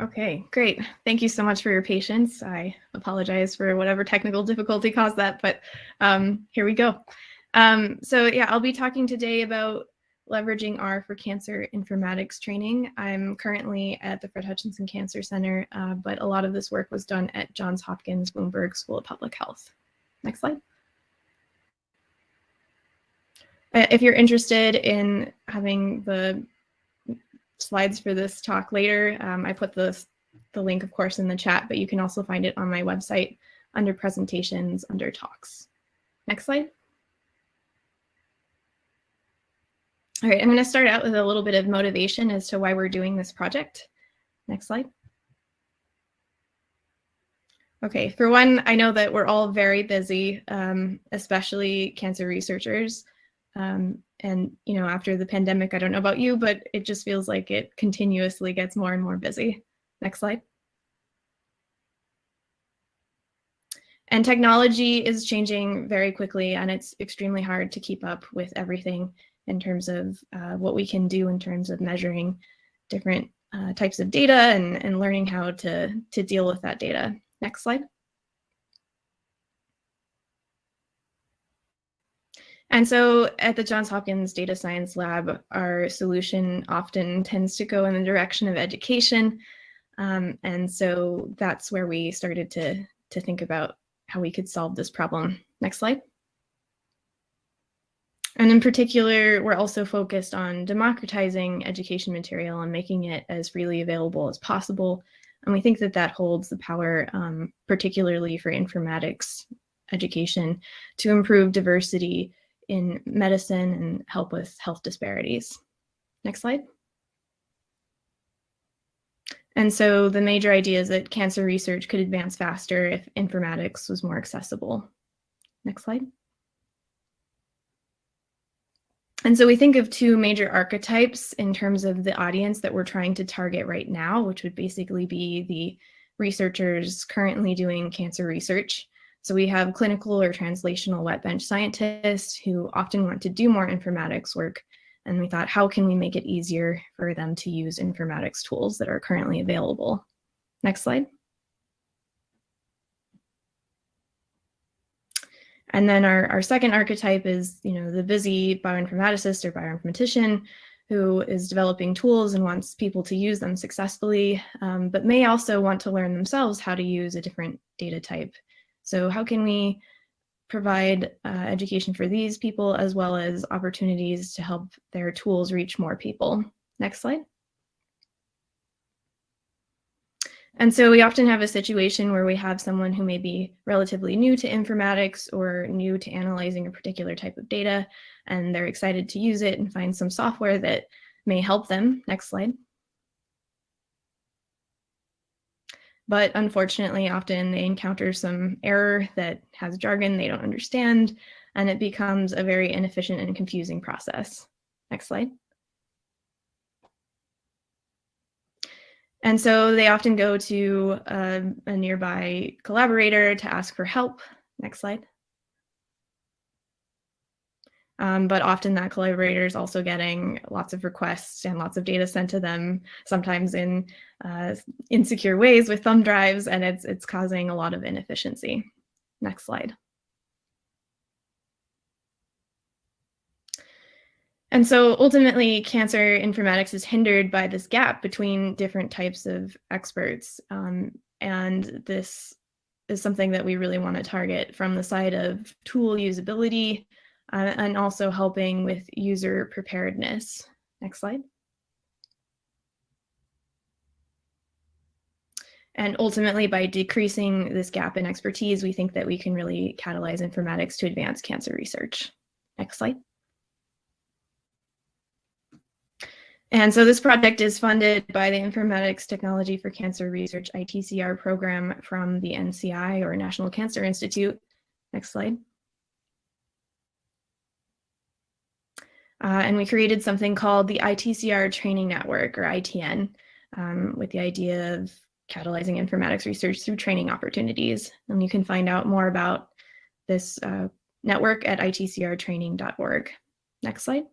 Okay, great. Thank you so much for your patience. I apologize for whatever technical difficulty caused that, but um, here we go. Um, so yeah, I'll be talking today about leveraging R for cancer informatics training. I'm currently at the Fred Hutchinson Cancer Center, uh, but a lot of this work was done at Johns Hopkins Bloomberg School of Public Health. Next slide. Uh, if you're interested in having the slides for this talk later. Um, I put the, the link, of course, in the chat, but you can also find it on my website under presentations, under talks. Next slide. All right, I'm going to start out with a little bit of motivation as to why we're doing this project. Next slide. Okay, for one, I know that we're all very busy, um, especially cancer researchers. Um, and, you know, after the pandemic, I don't know about you, but it just feels like it continuously gets more and more busy. Next slide. And technology is changing very quickly and it's extremely hard to keep up with everything in terms of uh, what we can do in terms of measuring different uh, types of data and, and learning how to, to deal with that data. Next slide. And so at the Johns Hopkins Data Science Lab, our solution often tends to go in the direction of education. Um, and so that's where we started to, to think about how we could solve this problem. Next slide. And in particular, we're also focused on democratizing education material and making it as freely available as possible. And we think that that holds the power, um, particularly for informatics education, to improve diversity in medicine and help with health disparities. Next slide. And so the major idea is that cancer research could advance faster if informatics was more accessible. Next slide. And so we think of two major archetypes in terms of the audience that we're trying to target right now, which would basically be the researchers currently doing cancer research so we have clinical or translational wet bench scientists who often want to do more informatics work. And we thought, how can we make it easier for them to use informatics tools that are currently available? Next slide. And then our, our second archetype is, you know, the busy bioinformaticist or bioinformatician who is developing tools and wants people to use them successfully, um, but may also want to learn themselves how to use a different data type so how can we provide uh, education for these people as well as opportunities to help their tools reach more people? Next slide. And so we often have a situation where we have someone who may be relatively new to informatics or new to analyzing a particular type of data, and they're excited to use it and find some software that may help them. Next slide. But unfortunately, often they encounter some error that has jargon they don't understand, and it becomes a very inefficient and confusing process. Next slide. And so they often go to a, a nearby collaborator to ask for help. Next slide. Um, but often that collaborator is also getting lots of requests and lots of data sent to them, sometimes in uh, insecure ways with thumb drives, and it's, it's causing a lot of inefficiency. Next slide. And so ultimately, cancer informatics is hindered by this gap between different types of experts. Um, and this is something that we really want to target from the side of tool usability, uh, and also helping with user preparedness. Next slide. And ultimately, by decreasing this gap in expertise, we think that we can really catalyze informatics to advance cancer research. Next slide. And so this project is funded by the Informatics Technology for Cancer Research ITCR program from the NCI or National Cancer Institute. Next slide. Uh, and we created something called the ITCR Training Network, or ITN, um, with the idea of catalyzing informatics research through training opportunities. And you can find out more about this uh, network at itcrtraining.org. Next slide.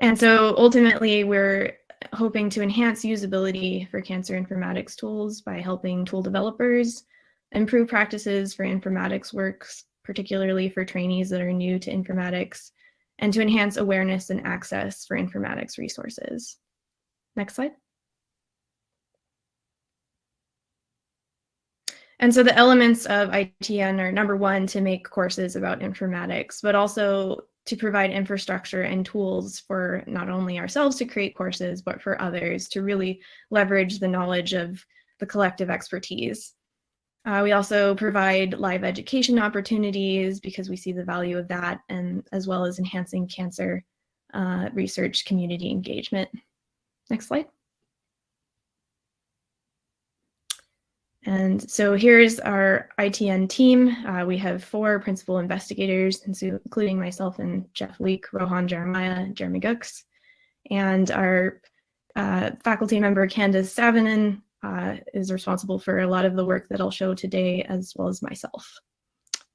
And so ultimately, we're hoping to enhance usability for cancer informatics tools by helping tool developers improve practices for informatics works, particularly for trainees that are new to informatics, and to enhance awareness and access for informatics resources. Next slide. And so the elements of ITN are number one, to make courses about informatics, but also to provide infrastructure and tools for not only ourselves to create courses, but for others to really leverage the knowledge of the collective expertise. Uh, we also provide live education opportunities because we see the value of that and as well as enhancing cancer uh, research community engagement. Next slide. And so here's our ITN team. Uh, we have four principal investigators, including myself and Jeff Leek, Rohan Jeremiah, Jeremy Goecks, and our uh, faculty member Candace Savonen is responsible for a lot of the work that I'll show today, as well as myself.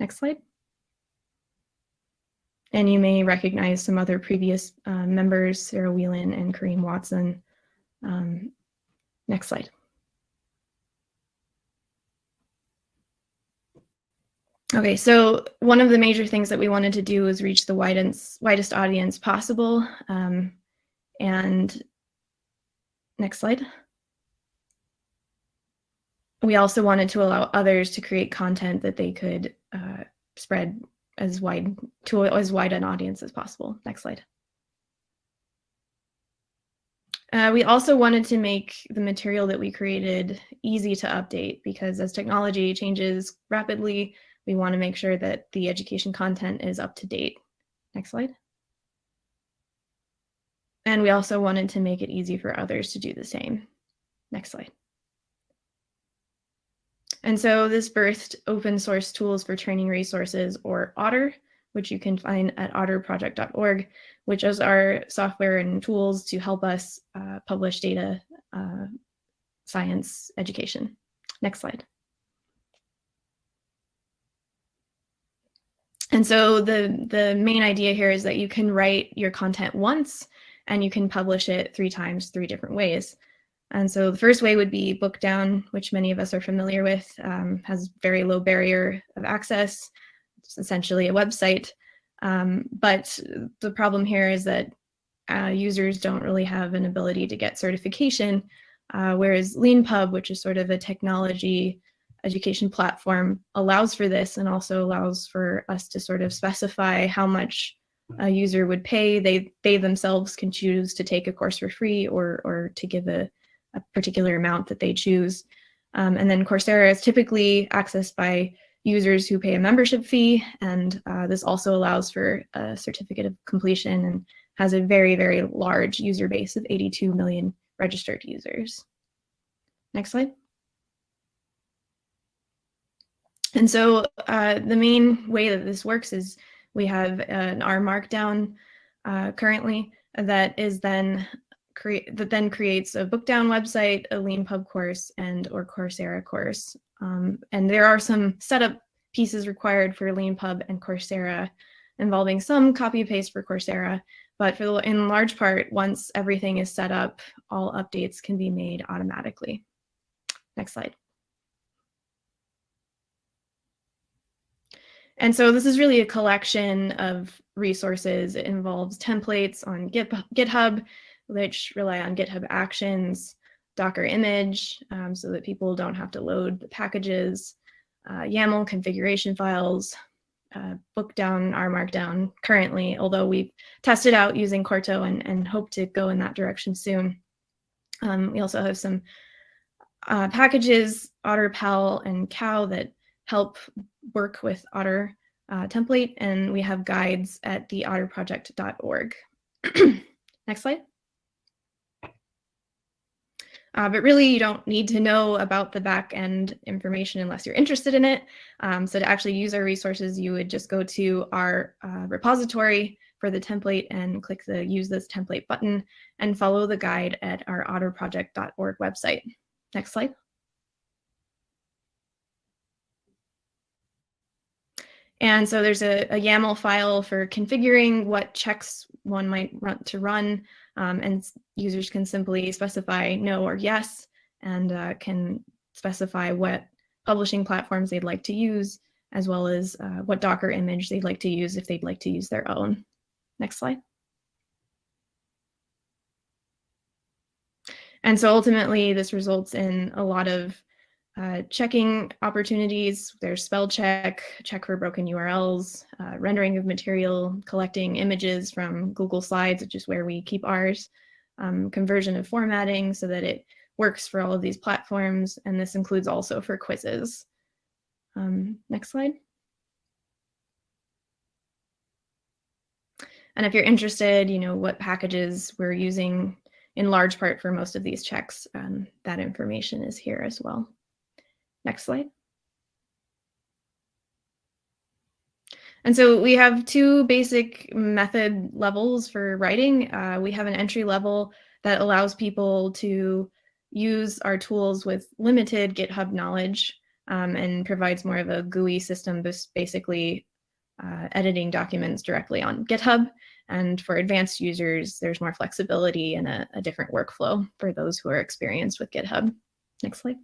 Next slide. And you may recognize some other previous uh, members, Sarah Wheelan and Kareem Watson. Um, next slide. Okay, so one of the major things that we wanted to do was reach the widest, widest audience possible. Um, and next slide. We also wanted to allow others to create content that they could uh, spread as wide to as wide an audience as possible. Next slide. Uh, we also wanted to make the material that we created easy to update because as technology changes rapidly, we want to make sure that the education content is up to date. Next slide. And we also wanted to make it easy for others to do the same. Next slide. And so this birthed open source tools for training resources or OTTR, which you can find at ottrproject.org, which is our software and tools to help us uh, publish data uh, science education. Next slide. And so the, the main idea here is that you can write your content once and you can publish it three times, three different ways. And so the first way would be Bookdown, which many of us are familiar with, um, has very low barrier of access. It's essentially a website. Um, but the problem here is that uh, users don't really have an ability to get certification, uh, whereas LeanPub, which is sort of a technology education platform allows for this and also allows for us to sort of specify how much a user would pay. They, they themselves can choose to take a course for free or, or to give a, a particular amount that they choose. Um, and then Coursera is typically accessed by users who pay a membership fee. And uh, this also allows for a certificate of completion and has a very, very large user base of 82 million registered users. Next slide. And so uh, the main way that this works is we have an R Markdown uh, currently that is then create that then creates a Bookdown website, a LeanPub course, and or Coursera course. Um, and there are some setup pieces required for LeanPub and Coursera involving some copy paste for Coursera, but for the, in large part, once everything is set up, all updates can be made automatically. Next slide. And so this is really a collection of resources. It involves templates on GitHub, which rely on GitHub Actions, Docker image, um, so that people don't have to load the packages, uh, YAML configuration files, uh, Bookdown, R Markdown currently, although we've tested out using Quarto and, and hope to go in that direction soon. Um, we also have some uh, packages, ottrpal and Cow that help work with OTTR uh, template, and we have guides at the ottrproject.org. Next slide. Uh, but really, you don't need to know about the back end information unless you're interested in it. Um, so to actually use our resources, you would just go to our uh, repository for the template and click the use this template button and follow the guide at our ottrproject.org website. Next slide. And so there's a, a YAML file for configuring what checks one might want to run, um, and users can simply specify no or yes, and uh, can specify what publishing platforms they'd like to use, as well as uh, what Docker image they'd like to use if they'd like to use their own. Next slide. And so ultimately, this results in a lot of uh, checking opportunities. There's spell check, check for broken URLs, uh, rendering of material, collecting images from Google Slides, which is where we keep ours, um, conversion of formatting so that it works for all of these platforms. And this includes also for quizzes. Um, next slide. And if you're interested, you know, what packages we're using in large part for most of these checks, um, that information is here as well. Next slide. And so we have two basic method levels for writing. Uh, we have an entry level that allows people to use our tools with limited GitHub knowledge um, and provides more of a GUI system, basically uh, editing documents directly on GitHub. And for advanced users, there's more flexibility and a, a different workflow for those who are experienced with GitHub. Next slide.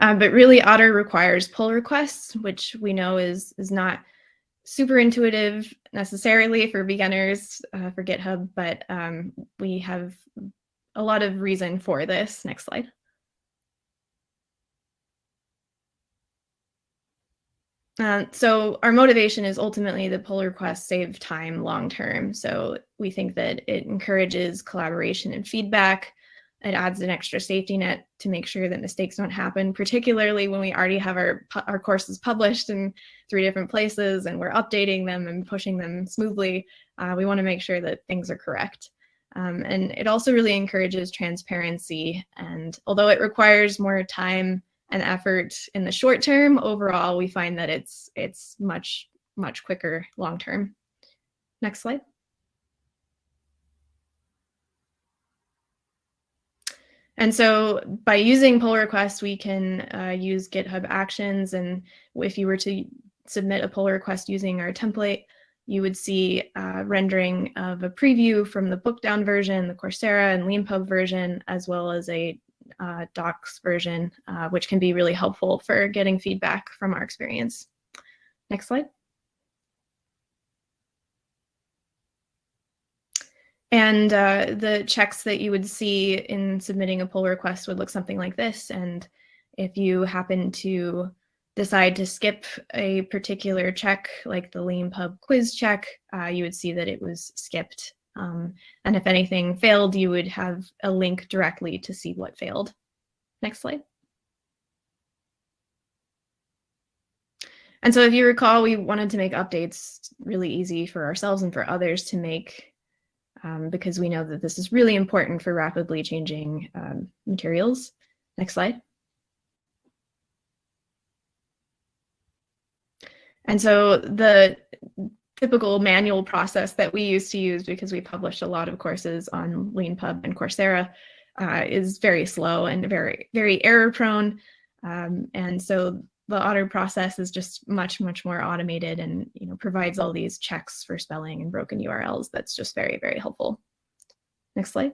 Um, but really OTTR requires pull requests, which we know is, is not super intuitive necessarily for beginners uh, for GitHub, but um, we have a lot of reason for this. Next slide. Uh, so our motivation is ultimately the pull requests save time long term. So we think that it encourages collaboration and feedback. It adds an extra safety net to make sure that mistakes don't happen, particularly when we already have our, our courses published in three different places and we're updating them and pushing them smoothly. Uh, we want to make sure that things are correct. Um, and it also really encourages transparency. And although it requires more time and effort in the short term, overall, we find that it's, it's much, much quicker long term. Next slide. And so by using pull requests, we can uh, use GitHub Actions. And if you were to submit a pull request using our template, you would see uh, rendering of a preview from the book down version, the Coursera and Leanpub version, as well as a uh, docs version, uh, which can be really helpful for getting feedback from our experience. Next slide. And uh, the checks that you would see in submitting a pull request would look something like this. And if you happen to decide to skip a particular check, like the Leanpub quiz check, uh, you would see that it was skipped um, and if anything failed, you would have a link directly to see what failed. Next slide. And so if you recall, we wanted to make updates really easy for ourselves and for others to make um, because we know that this is really important for rapidly changing um, materials. Next slide. And so the typical manual process that we used to use because we published a lot of courses on Leanpub and Coursera uh, is very slow and very, very error prone. Um, and so the OTTR process is just much, much more automated and you know provides all these checks for spelling and broken URLs. That's just very, very helpful. Next slide.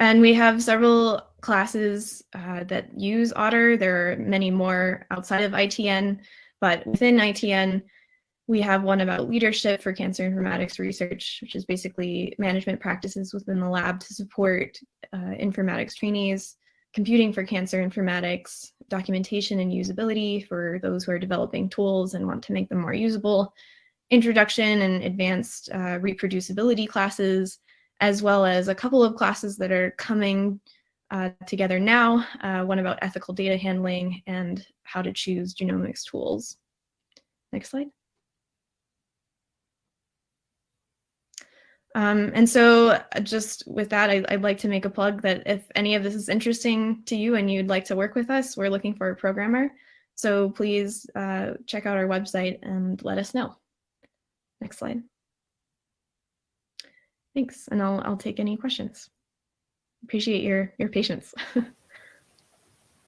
And we have several classes uh, that use OTTR. There are many more outside of ITN. But within ITN, we have one about leadership for cancer informatics research, which is basically management practices within the lab to support uh, informatics trainees, computing for cancer informatics, documentation and usability for those who are developing tools and want to make them more usable, introduction and advanced uh, reproducibility classes, as well as a couple of classes that are coming uh, together now, uh, one about ethical data handling and how to choose genomics tools. Next slide. Um, and so uh, just with that, I, would like to make a plug that if any of this is interesting to you and you'd like to work with us, we're looking for a programmer. So please uh, check out our website and let us know. Next slide. Thanks, and I'll, I'll take any questions. Appreciate your, your patience.